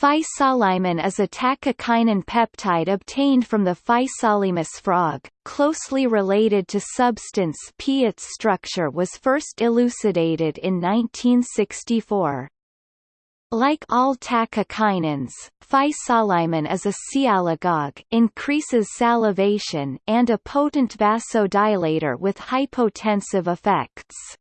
Physalaemin is a tachykinin peptide obtained from the Physalaemus frog, closely related to substance P. Its structure was first elucidated in 1964. Like all tachykinins, physalaemin is a sialagogue increases salivation and a potent vasodilator with hypotensive effects.